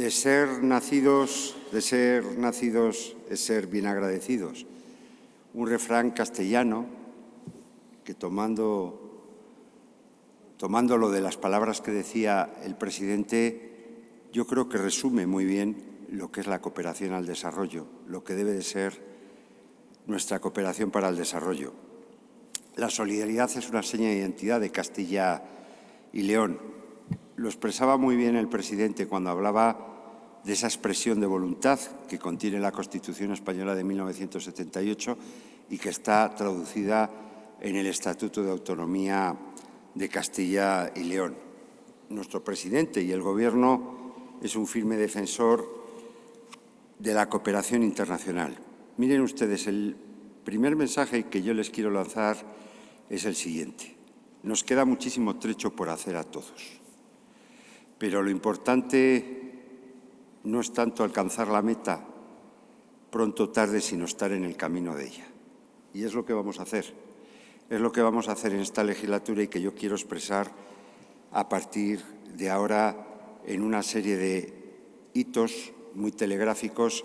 de ser nacidos, de ser nacidos es ser bien agradecidos. Un refrán castellano que tomando, tomándolo de las palabras que decía el presidente, yo creo que resume muy bien lo que es la cooperación al desarrollo, lo que debe de ser nuestra cooperación para el desarrollo. La solidaridad es una seña de identidad de Castilla y León. Lo expresaba muy bien el presidente cuando hablaba de esa expresión de voluntad que contiene la Constitución Española de 1978 y que está traducida en el Estatuto de Autonomía de Castilla y León. Nuestro presidente y el Gobierno es un firme defensor de la cooperación internacional. Miren ustedes, el primer mensaje que yo les quiero lanzar es el siguiente. Nos queda muchísimo trecho por hacer a todos, pero lo importante no es tanto alcanzar la meta pronto o tarde, sino estar en el camino de ella. Y es lo que vamos a hacer. Es lo que vamos a hacer en esta legislatura y que yo quiero expresar a partir de ahora en una serie de hitos muy telegráficos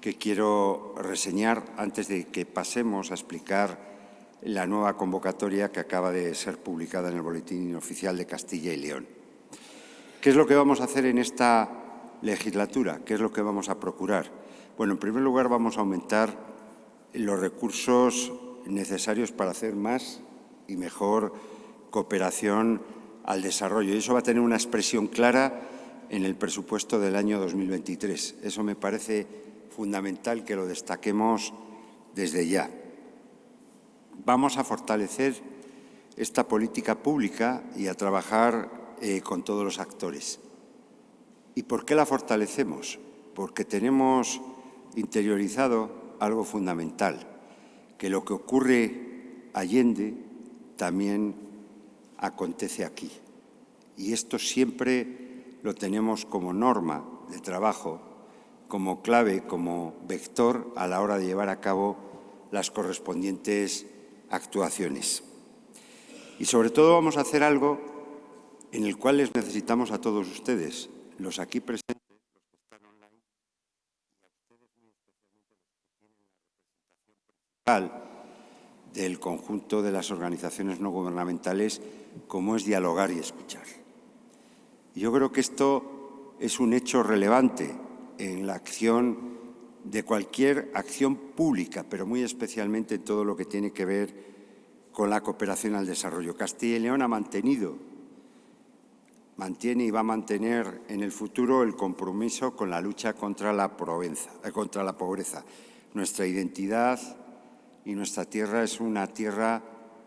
que quiero reseñar antes de que pasemos a explicar la nueva convocatoria que acaba de ser publicada en el Boletín Oficial de Castilla y León. ¿Qué es lo que vamos a hacer en esta legislatura? ¿Qué es lo que vamos a procurar? Bueno, en primer lugar vamos a aumentar los recursos necesarios para hacer más y mejor cooperación al desarrollo. Y eso va a tener una expresión clara en el presupuesto del año 2023. Eso me parece fundamental que lo destaquemos desde ya. Vamos a fortalecer esta política pública y a trabajar eh, con todos los actores. ¿Y por qué la fortalecemos? Porque tenemos interiorizado algo fundamental, que lo que ocurre allende también acontece aquí. Y esto siempre lo tenemos como norma de trabajo, como clave, como vector a la hora de llevar a cabo las correspondientes actuaciones. Y sobre todo vamos a hacer algo en el cual les necesitamos a todos ustedes, los aquí presentes, los que están online, y a ustedes muy especialmente los que tienen la representación principal del conjunto de las organizaciones no gubernamentales, como es dialogar y escuchar. Yo creo que esto es un hecho relevante en la acción de cualquier acción pública, pero muy especialmente en todo lo que tiene que ver con la cooperación al desarrollo. Castilla y León ha mantenido, mantiene y va a mantener en el futuro el compromiso con la lucha contra la, eh, contra la pobreza. Nuestra identidad y nuestra tierra es una tierra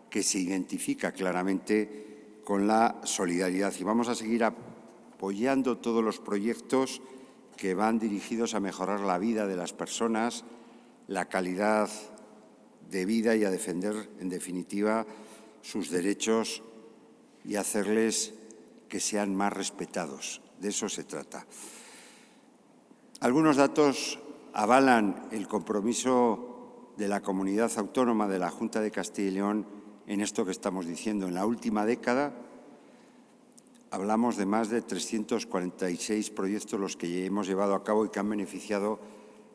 que se identifica claramente con la solidaridad y vamos a seguir apoyando todos los proyectos que van dirigidos a mejorar la vida de las personas, la calidad de vida y a defender, en definitiva, sus derechos y hacerles que sean más respetados. De eso se trata. Algunos datos avalan el compromiso de la comunidad autónoma de la Junta de Castilla y León en esto que estamos diciendo. En la última década, hablamos de más de 346 proyectos los que hemos llevado a cabo y que han beneficiado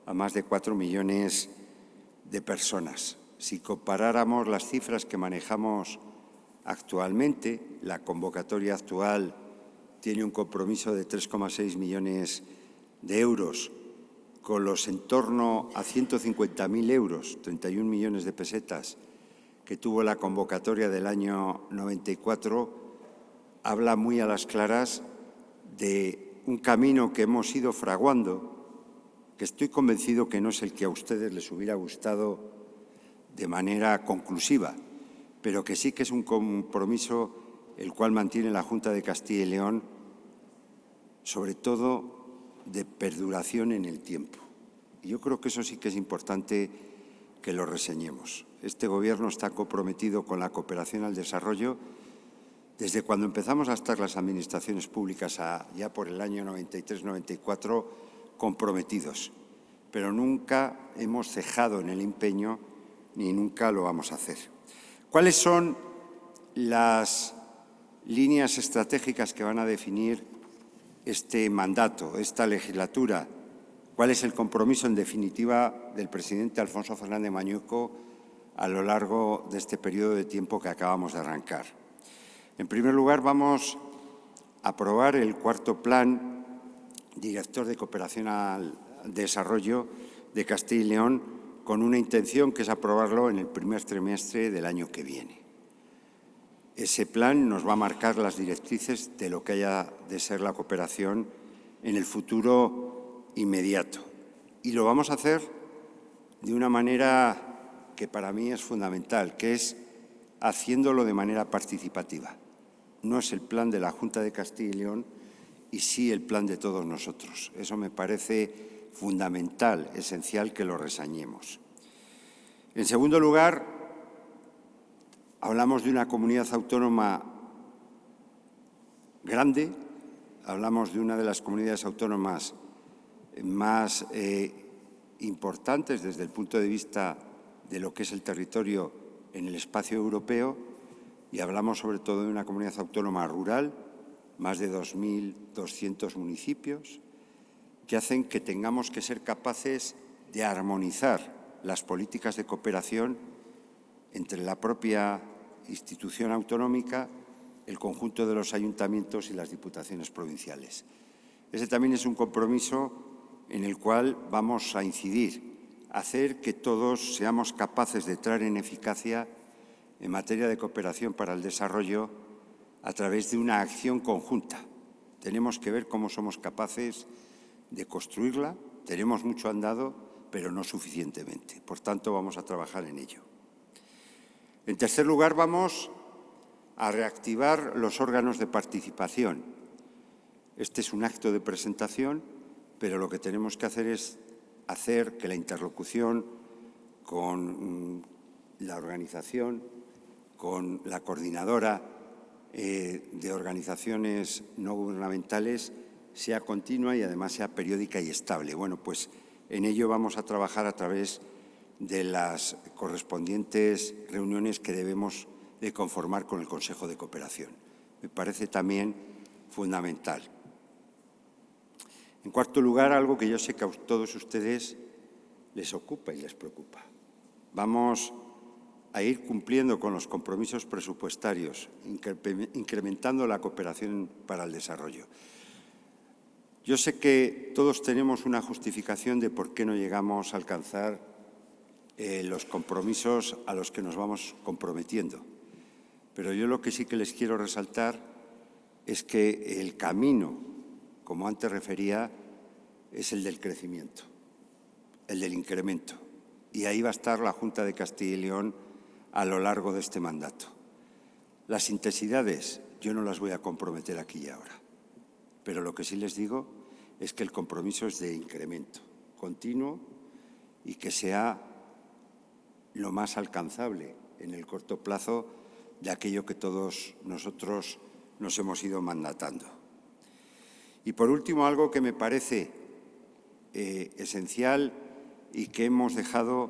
a más de 4 millones de personas. Si comparáramos las cifras que manejamos actualmente, la convocatoria actual tiene un compromiso de 3,6 millones de euros, con los en torno a 150.000 euros, 31 millones de pesetas, que tuvo la convocatoria del año 94, habla muy a las claras de un camino que hemos ido fraguando, que estoy convencido que no es el que a ustedes les hubiera gustado de manera conclusiva, pero que sí que es un compromiso el cual mantiene la Junta de Castilla y León, sobre todo de perduración en el tiempo. Y yo creo que eso sí que es importante que lo reseñemos. Este Gobierno está comprometido con la cooperación al desarrollo desde cuando empezamos a estar las administraciones públicas ya por el año 93-94 comprometidos, pero nunca hemos cejado en el empeño ni nunca lo vamos a hacer. ¿Cuáles son las líneas estratégicas que van a definir este mandato, esta legislatura, cuál es el compromiso, en definitiva, del presidente Alfonso Fernández Mañuco a lo largo de este periodo de tiempo que acabamos de arrancar. En primer lugar, vamos a aprobar el cuarto plan director de cooperación al desarrollo de Castilla y León con una intención que es aprobarlo en el primer trimestre del año que viene. Ese plan nos va a marcar las directrices de lo que haya de ser la cooperación en el futuro inmediato. Y lo vamos a hacer de una manera que para mí es fundamental, que es haciéndolo de manera participativa. No es el plan de la Junta de Castilla y León y sí el plan de todos nosotros. Eso me parece fundamental, esencial que lo resañemos. En segundo lugar, hablamos de una comunidad autónoma grande, hablamos de una de las comunidades autónomas más eh, importantes desde el punto de vista de lo que es el territorio en el espacio europeo y hablamos sobre todo de una comunidad autónoma rural, más de 2.200 municipios, que hacen que tengamos que ser capaces de armonizar las políticas de cooperación entre la propia institución autonómica, el conjunto de los ayuntamientos y las diputaciones provinciales. Ese también es un compromiso en el cual vamos a incidir, hacer que todos seamos capaces de entrar en eficacia en materia de cooperación para el desarrollo a través de una acción conjunta. Tenemos que ver cómo somos capaces de construirla. Tenemos mucho andado, pero no suficientemente. Por tanto, vamos a trabajar en ello. En tercer lugar, vamos a reactivar los órganos de participación. Este es un acto de presentación, pero lo que tenemos que hacer es hacer que la interlocución con mm, la organización, con la coordinadora eh, de organizaciones no gubernamentales sea continua y además sea periódica y estable. Bueno, pues en ello vamos a trabajar a través de las correspondientes reuniones que debemos de conformar con el Consejo de Cooperación. Me parece también fundamental. En cuarto lugar, algo que yo sé que a todos ustedes les ocupa y les preocupa. Vamos a ir cumpliendo con los compromisos presupuestarios, incrementando la cooperación para el desarrollo. Yo sé que todos tenemos una justificación de por qué no llegamos a alcanzar eh, los compromisos a los que nos vamos comprometiendo. Pero yo lo que sí que les quiero resaltar es que el camino, como antes refería, es el del crecimiento, el del incremento. Y ahí va a estar la Junta de Castilla y León a lo largo de este mandato. Las intensidades yo no las voy a comprometer aquí y ahora, pero lo que sí les digo es que el compromiso es de incremento continuo y que sea lo más alcanzable en el corto plazo de aquello que todos nosotros nos hemos ido mandatando. Y por último, algo que me parece eh, esencial y que hemos dejado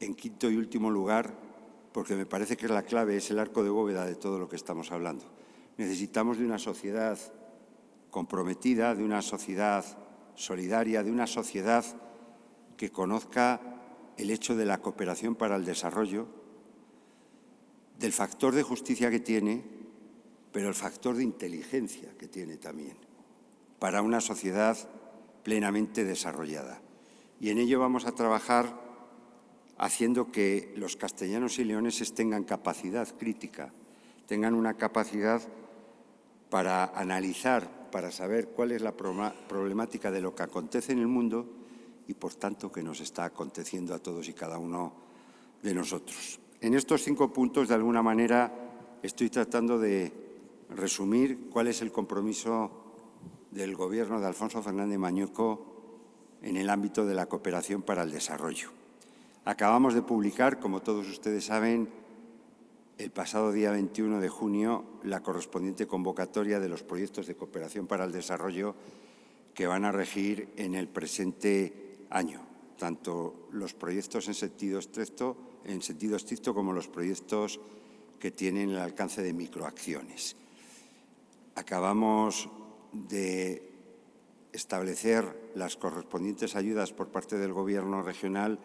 en quinto y último lugar, porque me parece que la clave es el arco de bóveda de todo lo que estamos hablando. Necesitamos de una sociedad comprometida, de una sociedad solidaria, de una sociedad que conozca el hecho de la cooperación para el desarrollo, del factor de justicia que tiene, pero el factor de inteligencia que tiene también, para una sociedad plenamente desarrollada. Y en ello vamos a trabajar haciendo que los castellanos y leoneses tengan capacidad crítica, tengan una capacidad para analizar, para saber cuál es la problemática de lo que acontece en el mundo y, por tanto, que nos está aconteciendo a todos y cada uno de nosotros. En estos cinco puntos, de alguna manera, estoy tratando de resumir cuál es el compromiso del Gobierno de Alfonso Fernández Mañueco en el ámbito de la cooperación para el desarrollo. Acabamos de publicar, como todos ustedes saben, el pasado día 21 de junio la correspondiente convocatoria de los proyectos de cooperación para el desarrollo que van a regir en el presente año, tanto los proyectos en sentido estricto, en sentido estricto como los proyectos que tienen el alcance de microacciones. Acabamos de establecer las correspondientes ayudas por parte del Gobierno regional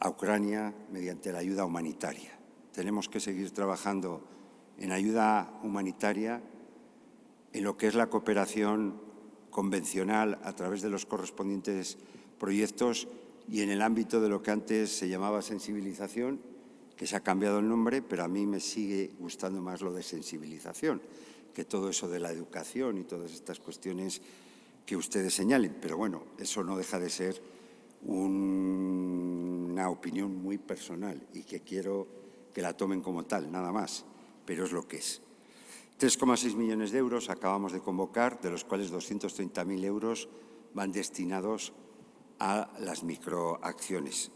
a Ucrania mediante la ayuda humanitaria. Tenemos que seguir trabajando en ayuda humanitaria, en lo que es la cooperación convencional a través de los correspondientes proyectos y en el ámbito de lo que antes se llamaba sensibilización, que se ha cambiado el nombre, pero a mí me sigue gustando más lo de sensibilización, que todo eso de la educación y todas estas cuestiones que ustedes señalen. Pero bueno, eso no deja de ser una opinión muy personal y que quiero que la tomen como tal, nada más, pero es lo que es. 3,6 millones de euros acabamos de convocar, de los cuales 230.000 euros van destinados a las microacciones.